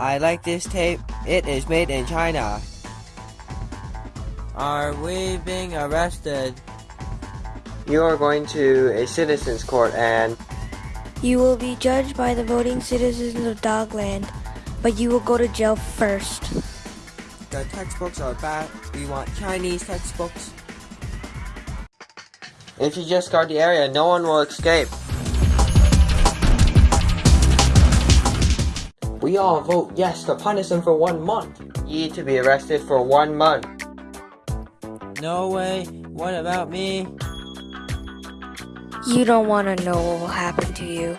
I like this tape. It is made in China. Are we being arrested? You are going to a citizen's court and You will be judged by the voting citizens of Dogland, but you will go to jail first. The textbooks are bad. We want Chinese textbooks. if you just guard the area, no one will escape. We all vote yes to punish him for one month. You need to be arrested for one month. No way. What about me? You don't want to know what will happen to you.